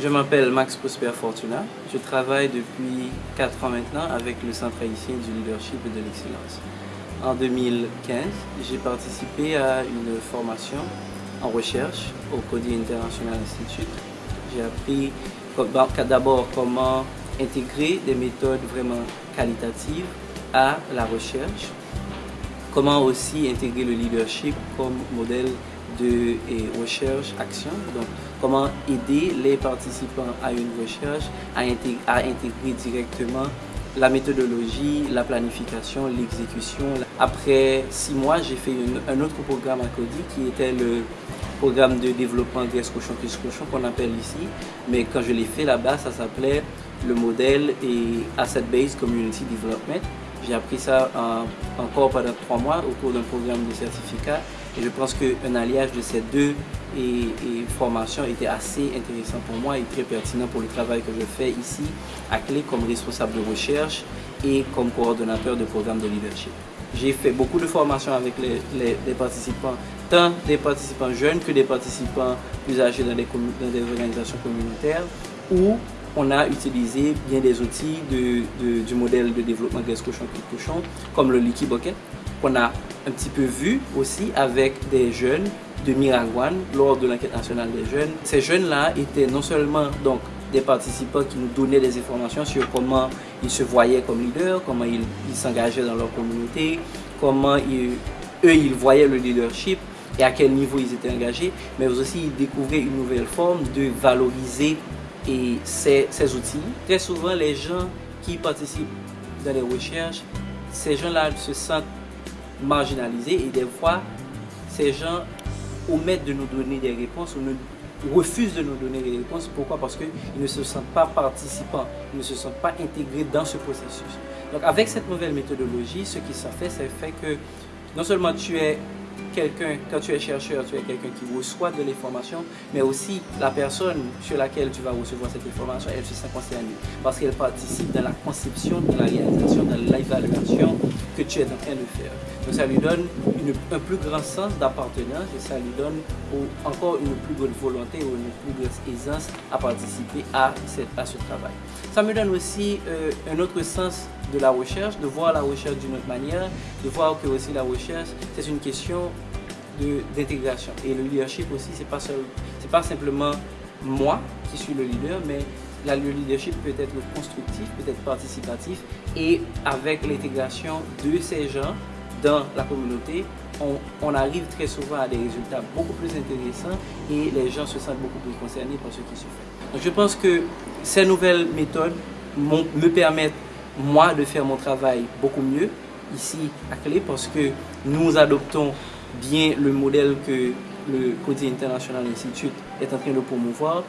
Je m'appelle Max Prosper Fortuna. Je travaille depuis 4 ans maintenant avec le Centre haïtien du leadership et de l'excellence. En 2015, j'ai participé à une formation en recherche au Cody International Institute. J'ai appris d'abord comment intégrer des méthodes vraiment qualitatives à la recherche, comment aussi intégrer le leadership comme modèle de recherche action. Donc, comment aider les participants à une recherche à intégrer, directement la méthodologie, la planification, l'exécution. Après six mois, j'ai fait un autre programme à Cody qui était le programme de développement Graisse Cochon Cochon qu'on appelle ici. Mais quand je l'ai fait là-bas, ça s'appelait le modèle et Asset Based Community Development. J'ai appris ça encore pendant trois mois au cours d'un programme de certificat et je pense qu'un alliage de ces deux formations était assez intéressant pour moi et très pertinent pour le travail que je fais ici à Clé comme responsable de recherche et comme coordonnateur de programme de leadership. J'ai fait beaucoup de formations avec les, participants, tant des participants jeunes que des participants plus âgés dans des, dans des organisations communautaires où on a utilisé bien des outils du modèle de développement graisse cochon comme le Liquid Bucket, qu'on a un petit peu vu aussi avec des jeunes de Miragwan lors de l'enquête nationale des jeunes. Ces jeunes-là étaient non seulement donc des participants qui nous donnaient des informations sur comment ils se voyaient comme leaders, comment ils s'engageaient dans leur communauté, comment eux, ils voyaient le leadership et à quel niveau ils étaient engagés, mais aussi ils découvraient une nouvelle forme de valoriser et ces, outils. Très souvent, les gens qui participent dans les recherches, ces gens-là se sentent marginalisés et des fois, ces gens omettent de nous donner des réponses ou refusent de nous donner des réponses. Pourquoi? Parce qu'ils ne se sentent pas participants, ils ne se sentent pas intégrés dans ce processus. Donc avec cette nouvelle méthodologie, ce qui s'en fait, c'est fait que non seulement tu es quelqu'un, quand tu es chercheur, tu es quelqu'un qui reçoit de l'information, mais aussi la personne sur laquelle tu vas recevoir cette information, elle se sent concernée parce qu'elle participe dans la conception, dans la réalisation, dans l'évaluation que tu es en train de faire. Donc ça lui donne un plus grand sens d'appartenance et ça lui donne encore une plus grande volonté ou une plus grande aisance à participer à, à ce travail. Ça me donne aussi euh, un autre sens de la recherche, de voir la recherche d'une autre manière, de voir que aussi la recherche, c'est une question d'intégration. Et le leadership aussi, c'est pas, pas simplement moi qui suis le leader, mais le leadership peut être constructif, peut être participatif. Et avec l'intégration de ces gens dans la communauté, on, on, arrive très souvent à des résultats beaucoup plus intéressants et les gens se sentent beaucoup plus concernés par ce qui se fait. Donc je pense que ces nouvelles méthodes me permettent moi de faire mon travail beaucoup mieux ici à Clé parce que nous adoptons bien le modèle que le Code International Institute est en train de promouvoir.